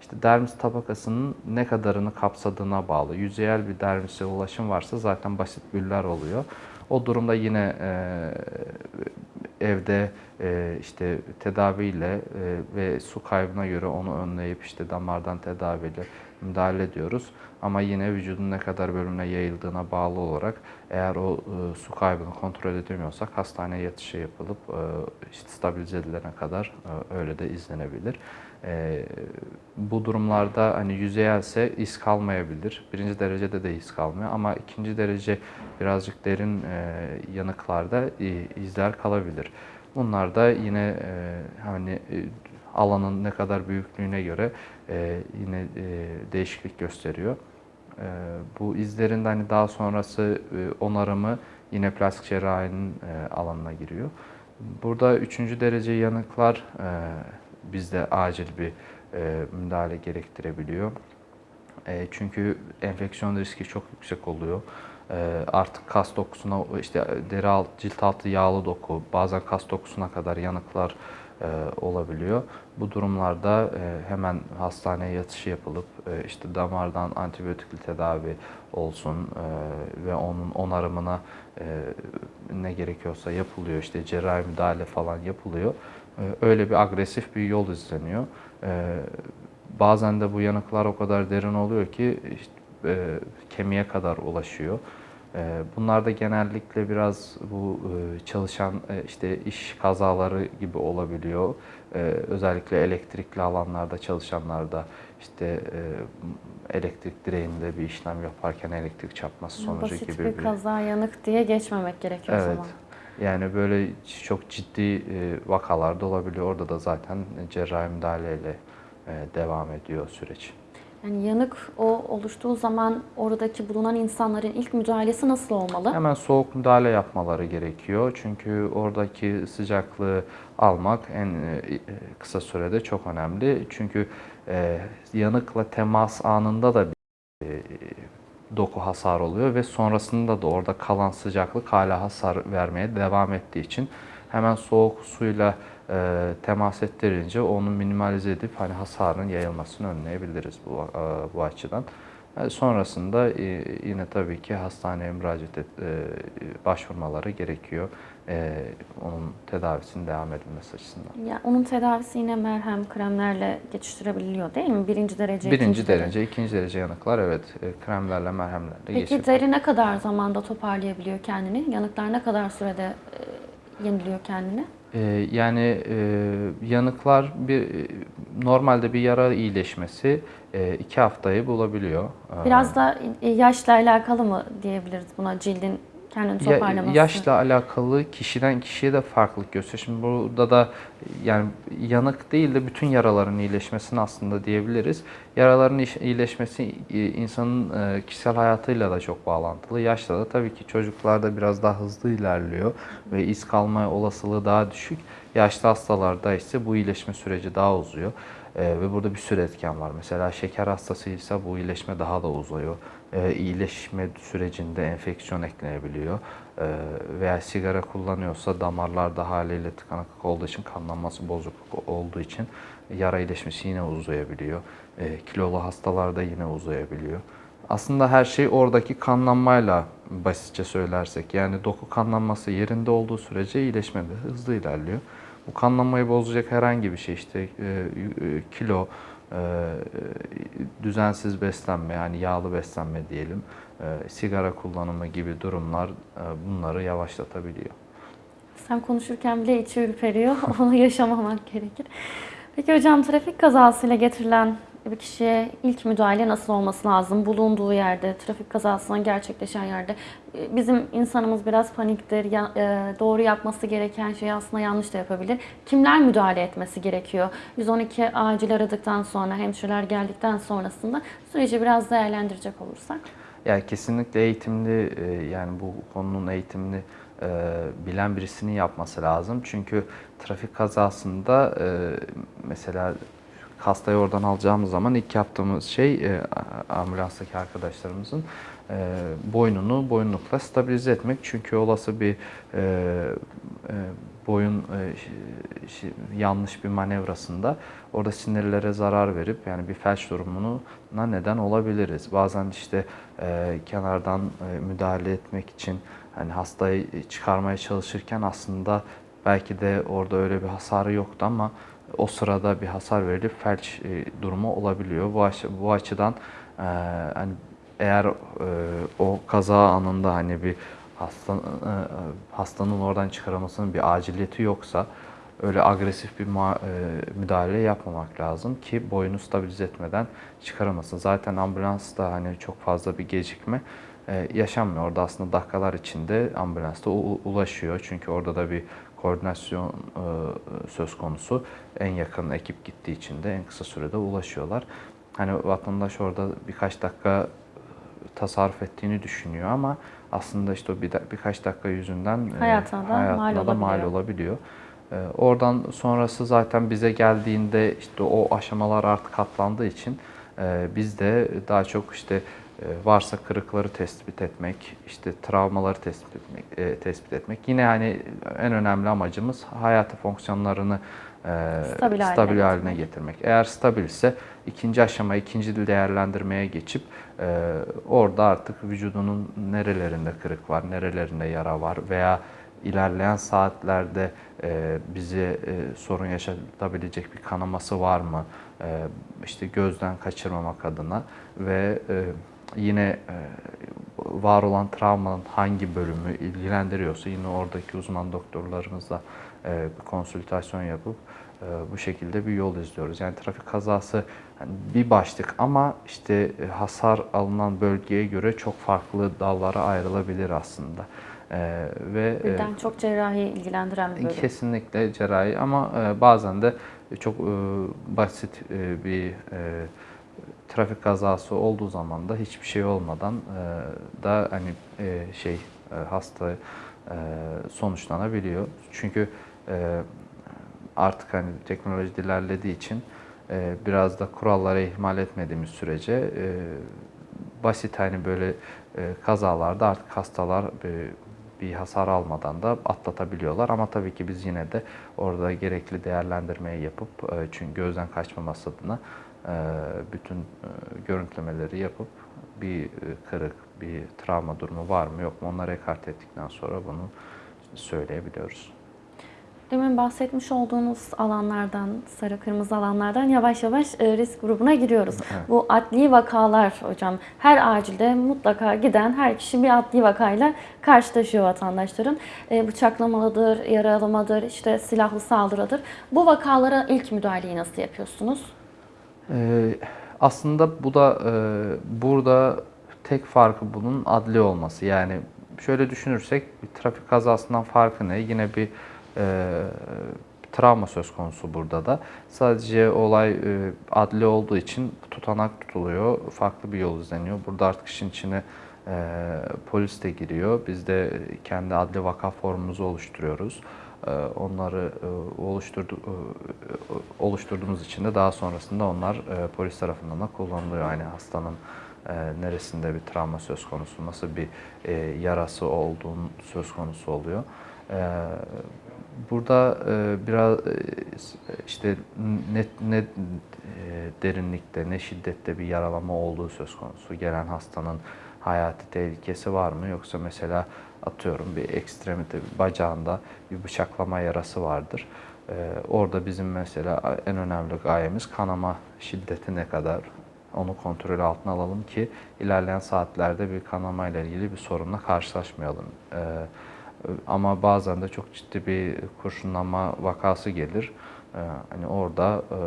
İşte dermis tabakasının ne kadarını kapsadığına bağlı. Yüzeyel bir dermise ulaşım varsa zaten basit büller oluyor. O durumda yine e, evde e, işte tedaviyle e, ve su kaybına göre onu önleyip işte damardan tedaviyle müdahale ediyoruz. Ama yine vücudun ne kadar bölümüne yayıldığına bağlı olarak eğer o e, su kaybını kontrol edemiyorsak hastaneye yatışı yapılıp e, işte stabilize edilene kadar e, öyle de izlenebilir. E, bu durumlarda hani yüzeyelse iz kalmayabilir. Birinci derecede de iz kalmıyor ama ikinci derece birazcık derin e, yanıklarda e, izler kalabilir. Bunlar da yine e, hani e, alanın ne kadar büyüklüğüne göre e, yine e, değişiklik gösteriyor. E, bu izlerin hani daha sonrası e, onarımı yine plastik cerrahinin e, alanına giriyor. Burada üçüncü derece yanıklar e, bizde acil bir e, müdahale gerektirebiliyor. E, çünkü enfeksiyon riski çok yüksek oluyor. E, artık kas dokusuna, işte deri alt, cilt altı yağlı doku, bazen kas dokusuna kadar yanıklar e, olabiliyor. Bu durumlarda e, hemen hastaneye yatışı yapılıp e, işte damardan antibiyotikli tedavi olsun e, ve onun onarımına e, ne gerekiyorsa yapılıyor. İşte cerrahi müdahale falan yapılıyor. E, öyle bir agresif bir yol izleniyor. E, bazen de bu yanıklar o kadar derin oluyor ki işte, e, kemiğe kadar ulaşıyor. E, bunlar da genellikle biraz bu e, çalışan e, işte iş kazaları gibi olabiliyor. E, özellikle elektrikli alanlarda çalışanlarda işte e, elektrik direğinde bir işlem yaparken elektrik çarpması sonucu Basit gibi bir kaza yanık diye geçmemek gerekiyor o Evet. zaman. Yani böyle çok ciddi e, vakalar da olabiliyor. Orada da zaten cerrahi müdahaleyle devam ediyor süreç. Yani yanık o oluştuğu zaman oradaki bulunan insanların ilk müdahalesi nasıl olmalı? Hemen soğuk müdahale yapmaları gerekiyor. Çünkü oradaki sıcaklığı almak en e, kısa sürede çok önemli. Çünkü e, yanıkla temas anında da bir e, doku hasar oluyor ve sonrasında da orada kalan sıcaklık hala hasar vermeye devam ettiği için hemen soğuk suyla e, temas ettirince onu minimalize edip hani hasarın yayılmasını önleyebiliriz bu e, bu açıdan. E, Sonrasında e, yine tabii ki hastaneye müracaat et, e, başvurmaları gerekiyor. E, Onun tedavisinin devam edilmesi açısından. Ya onun tedavisi yine merhem, kremlerle geçiştirebiliyor değil mi? Birinci derece, Birinci ikinci derece. derece, ikinci derece yanıklar evet e, kremlerle, merhemlerle Peki deri ne kadar zamanda toparlayabiliyor kendini? Yanıklar ne kadar sürede e, yeniliyor kendini? Ee, yani e, yanıklar bir normalde bir yara iyileşmesi e, iki haftayı bulabiliyor. Ee, Biraz da e, yaşla alakalı mı diyebiliriz buna cildin kendini toparlaması? yaşla alakalı kişiden kişiye de farklılık gösteriyor. Şimdi burada da yani yanık değil de bütün yaraların iyileşmesini aslında diyebiliriz. Yaraların iyileşmesi e, insanın e, kişisel hayatıyla da çok bağlantılı. Yaşla da tabii ki çocuklarda biraz daha hızlı ilerliyor ve iz kalma olasılığı daha düşük. Yaşlı hastalarda ise bu iyileşme süreci daha uzuyor. E, ve burada bir sürü etken var. Mesela şeker hastasıysa bu iyileşme daha da uzuyor. E, iyileşme sürecinde enfeksiyon eklenebiliyor. E, veya sigara kullanıyorsa damarlarda haliyle tıkanıklık olduğu için kanlanması bozukluk olduğu için yara iyileşmesi yine uzayabiliyor. E, kilolu hastalarda yine uzayabiliyor. Aslında her şey oradaki kanlanmayla basitçe söylersek yani doku kanlanması yerinde olduğu sürece iyileşme de hızlı ilerliyor. Bu kanlanmayı bozacak herhangi bir şey işte e, e, kilo, düzensiz beslenme yani yağlı beslenme diyelim, e, sigara kullanımı gibi durumlar e, bunları yavaşlatabiliyor. Sen konuşurken bile içi ürperiyor. Onu yaşamamak gerekir. Peki hocam trafik kazasıyla getirilen bir kişiye ilk müdahale nasıl olması lazım? Bulunduğu yerde, trafik kazasından gerçekleşen yerde. e, Bizim insanımız biraz paniktir. E, doğru yapması gereken şeyi aslında yanlış da yapabilir. Kimler müdahale etmesi gerekiyor? 112 acil aradıktan sonra, hemşireler geldikten sonrasında süreci biraz değerlendirecek olursak. Yani kesinlikle eğitimli e, yani bu konunun eğitimini e, bilen birisinin yapması lazım. Çünkü trafik kazasında e, mesela hastayı oradan alacağımız zaman ilk yaptığımız şey e, ambulanstaki arkadaşlarımızın e, boynunu boyunlukla stabilize etmek. Çünkü olası bir e, e, boyun e, ş- ş- yanlış bir manevrasında orada sinirlere zarar verip yani bir felç durumuna neden olabiliriz. Bazen işte e, kenardan e, müdahale etmek için hani hastayı çıkarmaya çalışırken aslında belki de orada öyle bir hasarı yoktu ama o sırada bir hasar verilip felç e, durumu olabiliyor. Bu, aç- bu açıdan e, hani eğer e, o kaza anında hani bir hasta, e, hastanın oradan çıkarılmasının bir aciliyeti yoksa öyle agresif bir e, müdahale yapmamak lazım ki boyunu stabilize etmeden çıkaramasın. Zaten ambulansta hani çok fazla bir gecikme e, yaşanmıyor. Orada aslında dakikalar içinde ambulansta ulaşıyor. Çünkü orada da bir koordinasyon e, söz konusu. En yakın ekip gittiği için de en kısa sürede ulaşıyorlar. Hani vatandaş orada birkaç dakika tasarruf ettiğini düşünüyor ama aslında işte o bir birkaç dakika yüzünden e, Hayatına da hayatına mal da mal olabiliyor. olabiliyor. E, Oradan sonrası zaten bize geldiğinde işte o aşamalar artık katlandığı için e, biz de daha çok işte e, varsa kırıkları tespit etmek, işte travmaları tespit etmek, e, tespit etmek. Yine hani en önemli amacımız hayati fonksiyonlarını e, Stabil haline stabil haline getirmek. getirmek. Eğer stabilse ikinci aşama, ikinci değerlendirmeye geçip e, orada artık vücudunun nerelerinde kırık var, nerelerinde yara var veya ilerleyen saatlerde e, bize e, sorun yaşatabilecek bir kanaması var mı? E, işte gözden kaçırmamak adına ve e, yine e, var olan travmanın hangi bölümü ilgilendiriyorsa yine oradaki uzman doktorlarımızla e, bir konsültasyon yapıp e, bu şekilde bir yol izliyoruz. Yani trafik kazası hani bir başlık ama işte hasar alınan bölgeye göre çok farklı dallara ayrılabilir aslında. E, ve Birden çok cerrahi ilgilendiren bir bölüm. Kesinlikle cerrahi ama bazen de çok basit bir trafik kazası olduğu zaman da hiçbir şey olmadan e, da hani e, şey e, hasta e, sonuçlanabiliyor. Çünkü e, artık hani teknoloji ilerlediği için e, biraz da kurallara ihmal etmediğimiz sürece e, basit hani böyle e, kazalarda artık hastalar e, bir hasar almadan da atlatabiliyorlar. Ama tabii ki biz yine de orada gerekli değerlendirmeyi yapıp e, çünkü gözden kaçmaması adına bütün e, görüntülemeleri yapıp bir e, kırık, bir travma durumu var mı yok mu onları ekart ettikten sonra bunu söyleyebiliyoruz. Demin bahsetmiş olduğunuz alanlardan, sarı kırmızı alanlardan yavaş yavaş e, risk grubuna giriyoruz. Bu adli vakalar hocam, her acilde mutlaka giden her kişi bir adli vakayla karşılaşıyor vatandaşların. Bıçaklamalıdır, yaralamadır, işte silahlı saldırıdır. Bu vakalara ilk müdahaleyi nasıl yapıyorsunuz? Ee, aslında bu da e, burada tek farkı bunun adli olması. Yani şöyle düşünürsek bir trafik kazasından farkı ne? Yine bir e, travma söz konusu burada da. Sadece olay e, adli olduğu için tutanak tutuluyor. Farklı bir yol izleniyor. Burada artık işin içine e, polis de giriyor. Biz de kendi adli vaka formumuzu oluşturuyoruz. E, Onları e, oluşturdu, e, oluşturduğumuz için de daha sonrasında onlar polis tarafından da kullanılıyor. Yani hastanın neresinde bir travma söz konusu, nasıl bir yarası olduğun söz konusu oluyor. Burada biraz işte ne, ne derinlikte ne şiddette bir yaralama olduğu söz konusu. Gelen hastanın hayati tehlikesi var mı yoksa mesela atıyorum bir ekstremite bir bacağında bir bıçaklama yarası vardır. E, orada bizim mesela en önemli gayemiz kanama şiddeti ne kadar onu kontrol altına alalım ki ilerleyen saatlerde bir kanama ile ilgili bir sorunla karşılaşmayalım. E, ama bazen de çok ciddi bir kurşunlanma vakası gelir. Ee, hani orada e,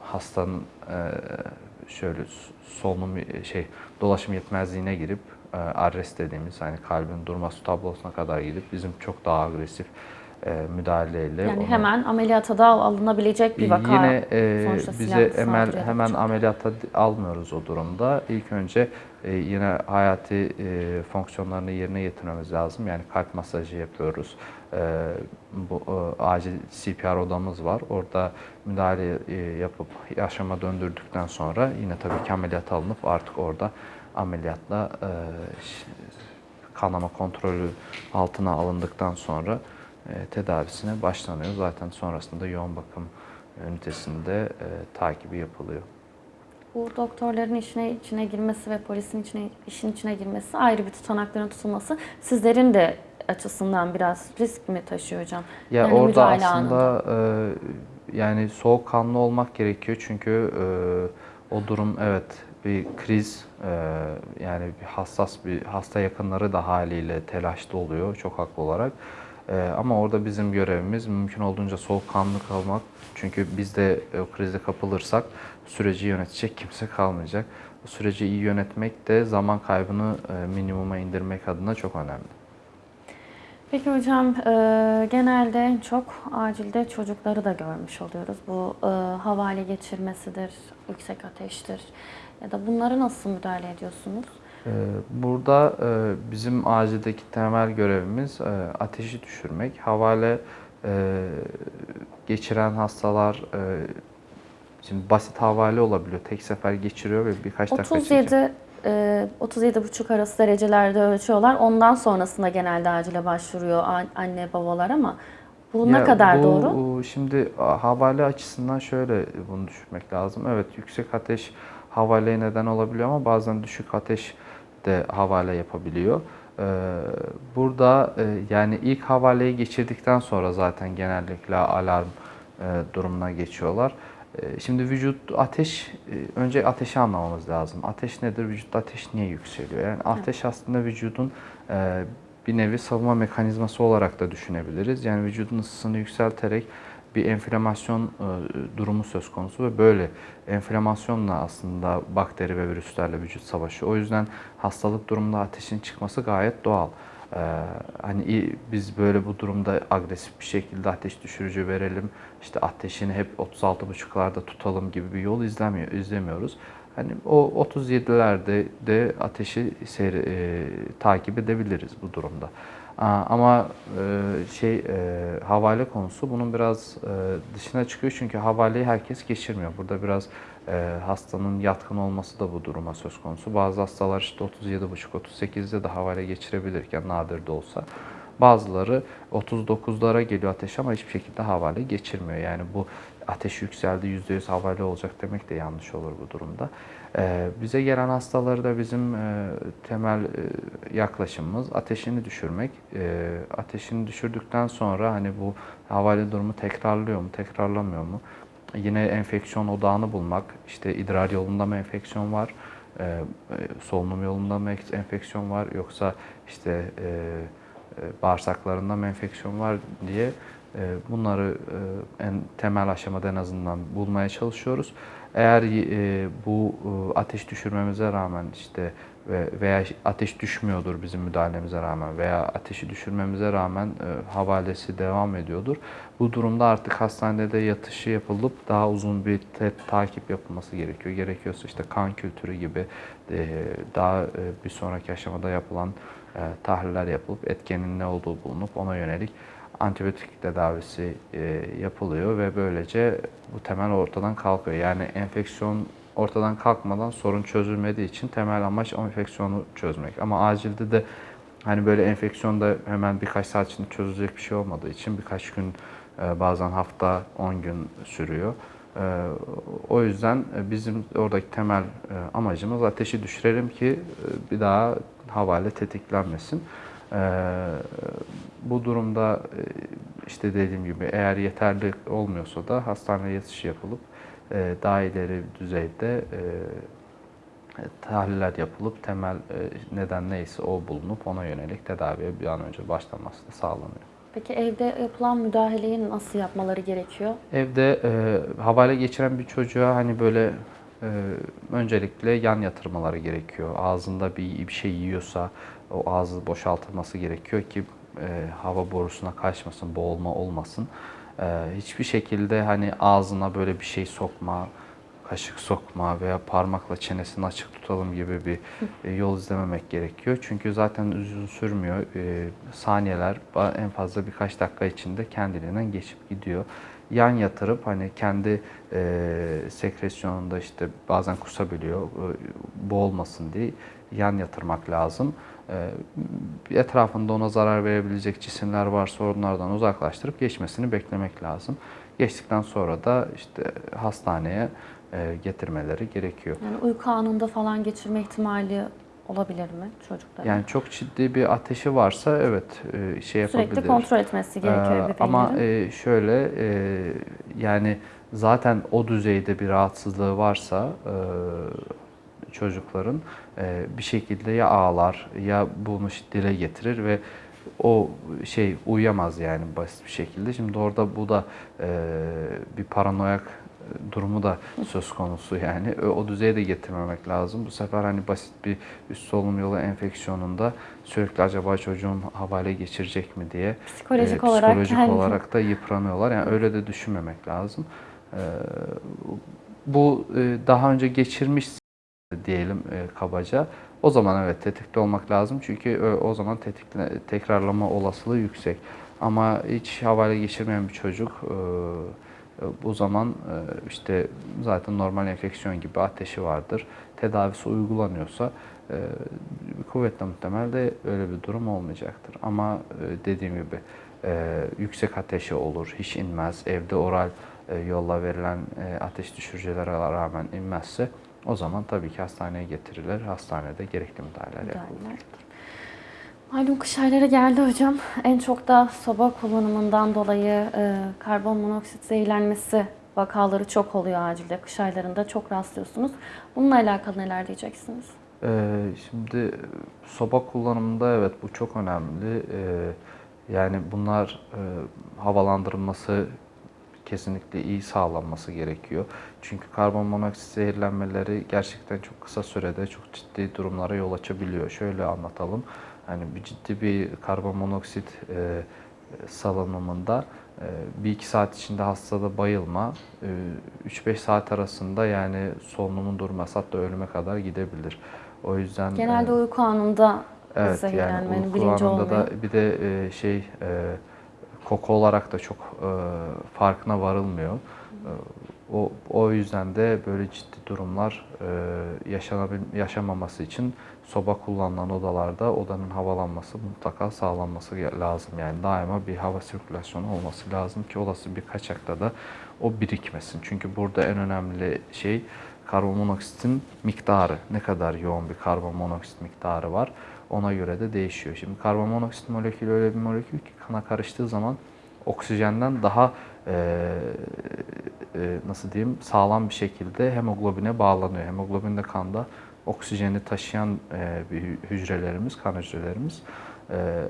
hastanın e, şöyle solunum şey dolaşım yetmezliğine girip e, arrest dediğimiz hani kalbin durması tablosuna kadar gidip bizim çok daha agresif e, müdahaleyle Yani onu- hemen ameliyata da alınabilecek bir vaka. Yine e, Sonuçta bize silahlı hemen yapacak. ameliyata almıyoruz o durumda. İlk önce e, yine hayati e, fonksiyonlarını yerine getirmemiz lazım. Yani kalp masajı yapıyoruz. E, bu e, acil CPR odamız var. Orada müdahale e, yapıp yaşama döndürdükten sonra yine tabii ki ameliyat alınıp artık orada ameliyatla e, kanama kontrolü altına alındıktan sonra e, tedavisine başlanıyor. Zaten sonrasında yoğun bakım ünitesinde e, takibi yapılıyor. Bu doktorların işine içine girmesi ve polisin içine işin içine girmesi ayrı bir tutanakların tutulması sizlerin de açısından biraz risk mi taşıyor hocam? Ya Yani orada aslında e, yani soğukkanlı olmak gerekiyor çünkü e, o durum evet bir kriz e, yani bir hassas bir hasta yakınları da haliyle telaşlı oluyor çok haklı olarak. E, ama orada bizim görevimiz mümkün olduğunca soğukkanlı kalmak. Çünkü biz de o krize kapılırsak süreci yönetecek kimse kalmayacak. Bu süreci iyi yönetmek de zaman kaybını e, minimuma indirmek adına çok önemli. Peki hocam e, genelde en çok acilde çocukları da görmüş oluyoruz. Bu e, havale geçirmesidir, yüksek ateştir ya da bunlara nasıl müdahale ediyorsunuz? Ee, Burada e, bizim acildeki temel görevimiz e, ateşi düşürmek. Havale e, geçiren hastalar şimdi basit havale olabiliyor. Tek sefer geçiriyor ve birkaç dakika çekiyor. 37 e, 37,5 arası derecelerde ölçüyorlar. Ondan sonrasında genelde acile başvuruyor anne babalar ama bu ne Ya kadar bu, doğru? Şimdi havale açısından şöyle bunu düşünmek lazım. Evet yüksek ateş havaleye neden olabiliyor ama bazen düşük ateş de havale yapabiliyor. Ee, burada e, yani ilk havaleyi geçirdikten sonra zaten genellikle alarm e, durumuna geçiyorlar. E, Şimdi vücut ateş, e, önce ateşi anlamamız lazım. Ateş nedir? Vücutta ateş niye yükseliyor? Yani ateş aslında vücudun bir nevi savunma mekanizması olarak da düşünebiliriz. Yani vücudun ısısını yükselterek bir enflamasyon e, durumu söz konusu ve böyle enflamasyonla aslında bakteri ve virüslerle vücut savaşıyor. O yüzden hastalık durumunda ateşin çıkması gayet doğal. Ee, hani biz böyle bu durumda agresif bir şekilde ateş düşürücü verelim, işte ateşini hep 36,5'larda tutalım gibi bir yol izlemiyor, izlemiyoruz. Hani o 37'lerde de ateşi seyri, e, takip edebiliriz bu durumda. Ama e, şey e, havale konusu bunun biraz e, dışına çıkıyor çünkü havaleyi herkes geçirmiyor. Burada biraz hastanın yatkın olması da bu duruma söz konusu. Bazı hastalar işte 37,5-38'de de havale geçirebilirken nadir de olsa. Bazıları 39'lara geliyor ateş ama hiçbir şekilde havale geçirmiyor. Yani bu ateş yükseldi %100 havale olacak demek de yanlış olur bu durumda. Ee, bize gelen hastaları da bizim e, temel e, yaklaşımımız ateşini düşürmek. Ee, ateşini düşürdükten sonra hani bu havale durumu tekrarlıyor mu, tekrarlamıyor mu? Yine enfeksiyon odağını bulmak. İşte idrar yolunda mı enfeksiyon var? Ee, e, solunum yolunda mı enfeksiyon var? Yoksa işte bağırsaklarında mı enfeksiyon var diye bunları en temel aşamada en azından bulmaya çalışıyoruz. Eğer e, bu e, ateş düşürmemize rağmen işte ve- veya ateş düşmüyordur bizim müdahalemize rağmen veya ateşi düşürmemize rağmen e, havalesi devam ediyordur. Bu durumda artık hastanede yatışı yapılıp daha uzun bir takip yapılması gerekiyor. Gerekiyorsa işte kan kültürü gibi e, daha e, bir sonraki aşamada yapılan e, tahliller yapılıp etkenin ne olduğu bulunup ona yönelik antibiyotik tedavisi e, yapılıyor ve böylece bu temel ortadan kalkıyor. Yani enfeksiyon ortadan kalkmadan sorun çözülmediği için temel amaç o enfeksiyonu çözmek. Ama acilde de hani böyle enfeksiyonda hemen birkaç saat içinde çözülecek bir şey olmadığı için birkaç gün e, bazen hafta 10 gün sürüyor. E, O yüzden e, bizim oradaki temel amacımız ateşi düşürelim ki bir daha havale tetiklenmesin. Ee, bu durumda e, işte dediğim gibi eğer yeterli olmuyorsa da hastaneye yatışı yapılıp e, daha ileri düzeyde e, tahliller yapılıp temel e, neden neyse o bulunup ona yönelik tedaviye bir an önce başlanması da sağlanıyor. Peki evde yapılan müdahaleyi nasıl yapmaları gerekiyor? Evde e, havale geçiren bir çocuğa hani böyle e, öncelikle yan yatırmaları gerekiyor. Ağzında bir, bir şey yiyorsa o ağzı boşaltılması gerekiyor ki e, hava borusuna kaçmasın, boğulma olmasın. E, hiçbir şekilde hani ağzına böyle bir şey sokma, kaşık sokma veya parmakla çenesini açık tutalım gibi bir e, yol izlememek gerekiyor. Çünkü zaten uzun sürmüyor. E, saniyeler en fazla birkaç dakika içinde kendiliğinden geçip gidiyor. Yan yatırıp hani kendi e, sekresyonunda işte bazen kusabiliyor, e, boğulmasın diye yan yatırmak lazım. E, etrafında ona zarar verebilecek cisimler varsa onlardan uzaklaştırıp geçmesini beklemek lazım. Geçtikten sonra da işte hastaneye e, getirmeleri gerekiyor. Yani uyku anında falan geçirme ihtimali olabilir mi çocukların? Yani çok ciddi bir ateşi varsa evet e, şey yapabilir. Sürekli kontrol etmesi gerekiyor Ee, ebeveynlerin. Ama e, şöyle e, yani zaten o düzeyde bir rahatsızlığı varsa e, çocukların e, bir şekilde ya ağlar ya bunu dile getirir ve o şey uyuyamaz yani basit bir şekilde. Şimdi orada bu da e, bir paranoyak durumu da söz konusu yani. O, o düzeye de getirmemek lazım. Bu sefer hani basit bir üst solunum yolu enfeksiyonunda sürekli acaba çocuğum havale geçirecek mi diye Psikolojik e, olarak psikolojik yani- olarak da yıpranıyorlar. Yani öyle de düşünmemek lazım. E, bu e, daha önce geçirmiş diyelim e, kabaca. O zaman evet tetikte olmak lazım çünkü o, o zaman tetikle, tekrarlama olasılığı yüksek. Ama hiç havale geçirmeyen bir çocuk e, e, bu zaman e, işte zaten normal enfeksiyon gibi ateşi vardır. Tedavisi uygulanıyorsa e, kuvvetle muhtemel de öyle bir durum olmayacaktır. Ama e, dediğim gibi e, yüksek ateşi olur, hiç inmez, evde oral e, yolla verilen e, ateş düşürücülere rağmen inmezse o zaman tabii ki hastaneye getirilir. Hastanede gerekli müdahaleler yapılır. Malum kış ayları geldi hocam. En çok da soba kullanımından dolayı e, karbon monoksit zehirlenmesi vakaları çok oluyor acilde. Kış aylarında çok rastlıyorsunuz. Bununla alakalı neler diyeceksiniz? Ee, şimdi soba kullanımında evet bu çok önemli. Ee, yani bunlar e, havalandırılması kesinlikle iyi sağlanması gerekiyor. Çünkü karbon monoksit zehirlenmeleri gerçekten çok kısa sürede çok ciddi durumlara yol açabiliyor. Şöyle anlatalım. Hani bir ciddi bir karbon monoksit e, salınımında e, bir iki saat içinde hastada bayılma, e, 3-5 saat arasında yani solunumun durması hatta ölüme kadar gidebilir. O yüzden Genelde e, uyku anında Evet yani zehirlenmenin uyku bilinci olmuyor. da bir de e, şey e, koku olarak da çok e, farkına varılmıyor. E, o o yüzden de böyle ciddi durumlar e, yaşanabil yaşamaması için soba kullanılan odalarda odanın havalanması mutlaka sağlanması lazım. Yani daima bir hava sirkülasyonu olması lazım ki olası bir kaçakta da o birikmesin. Çünkü burada en önemli şey karbon monoksitin miktarı. Ne kadar yoğun bir karbon monoksit miktarı var ona göre de değişiyor. Şimdi karbon monoksit molekülü öyle bir molekül ki kana karıştığı zaman oksijenden daha e, e, nasıl diyeyim sağlam bir şekilde hemoglobine bağlanıyor. Hemoglobin de kanda oksijeni taşıyan e, bir hü- hücrelerimiz, kan hücrelerimiz. E, e,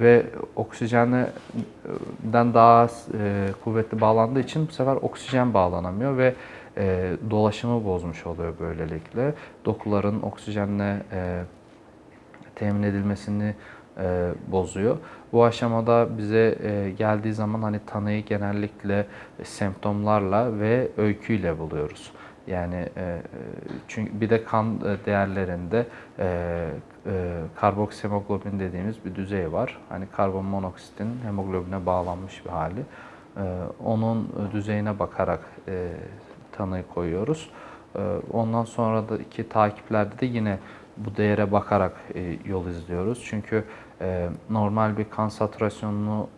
ve oksijenden daha e, kuvvetli bağlandığı için bu sefer oksijen bağlanamıyor ve e, dolaşımı bozmuş oluyor böylelikle. Dokuların oksijenle e, temin edilmesini e, bozuyor. Bu aşamada bize e, geldiği zaman hani tanıyı genellikle semptomlarla ve öyküyle buluyoruz. Yani e, çünkü bir de kan e, değerlerinde e, e, karboksihemoglobin dediğimiz bir düzey var. Hani karbon monoksitin hemoglobine bağlanmış bir hali. E, onun düzeyine bakarak e, tanıyı koyuyoruz. E, ondan sonraki takiplerde de yine bu değere bakarak e, yol izliyoruz. Çünkü e, normal bir kan satürasyonunu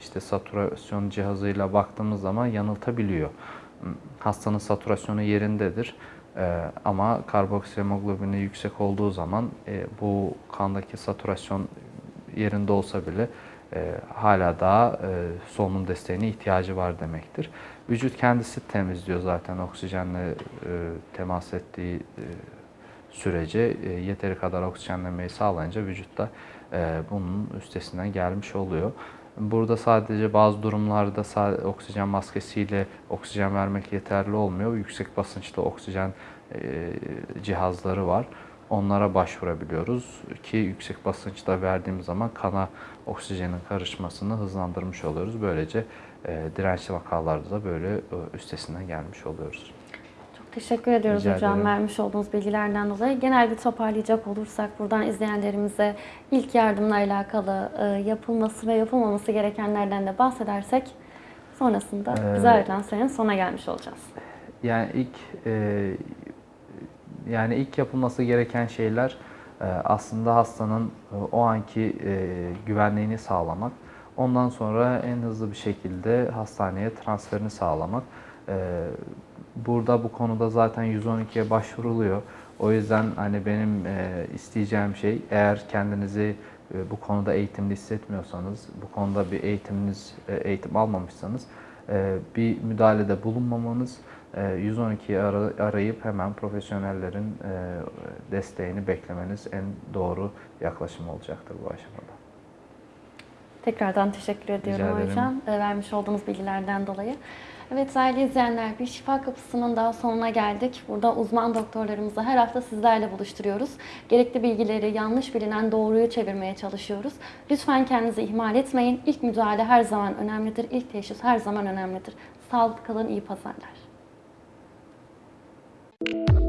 işte saturasyon cihazıyla baktığımız zaman yanıltabiliyor. Hastanın satürasyonu yerindedir. E, ama karboksihemoglobini yüksek olduğu zaman e, bu kandaki satürasyon yerinde olsa bile hala daha e, solunum desteğine ihtiyacı var demektir. Vücut kendisi temizliyor zaten oksijenle temas ettiği sürece e, yeteri kadar oksijenlemeyi sağlayınca vücutta e, bunun üstesinden gelmiş oluyor. Burada sadece bazı durumlarda sa- oksijen maskesiyle oksijen vermek yeterli olmuyor. Yüksek basınçlı oksijen e, cihazları var. Onlara başvurabiliyoruz ki yüksek basınçta verdiğimiz zaman kana oksijenin karışmasını hızlandırmış oluyoruz. Böylece e, dirençli vakalarda da böyle e, üstesinden gelmiş oluyoruz. Teşekkür ediyoruz Rica hocam ederim. vermiş olduğunuz bilgilerden dolayı. Genel bir toparlayacak olursak buradan izleyenlerimize ilk yardımla alakalı e, yapılması ve yapılmaması gerekenlerden de bahsedersek sonrasında Ee, bize ayrılan sürenin sonuna gelmiş olacağız. Yani ilk e, yani ilk yapılması gereken şeyler e, aslında hastanın e, o anki e, güvenliğini sağlamak. Ondan sonra en hızlı bir şekilde hastaneye transferini sağlamak. Burada bu konuda zaten 112'ye başvuruluyor. O yüzden hani benim e, isteyeceğim şey eğer kendinizi e, bu konuda eğitimli hissetmiyorsanız, bu konuda bir eğitiminiz e, eğitim almamışsanız e, bir müdahalede bulunmamanız, e, 112'yi ara- arayıp hemen profesyonellerin e, desteğini beklemeniz en doğru yaklaşım olacaktır bu aşamada. Tekrardan teşekkür ediyorum hocam e, vermiş olduğunuz bilgilerden dolayı. Evet değerli izleyenler, bir şifa kapısının daha sonuna geldik. Burada uzman doktorlarımızı her hafta sizlerle buluşturuyoruz. Gerekli bilgileri yanlış bilinen doğruyu çevirmeye çalışıyoruz. Lütfen kendinizi ihmal etmeyin. İlk müdahale her zaman önemlidir. İlk teşhis her zaman önemlidir. Sağlıklı kalın, iyi pazarlar. Müzik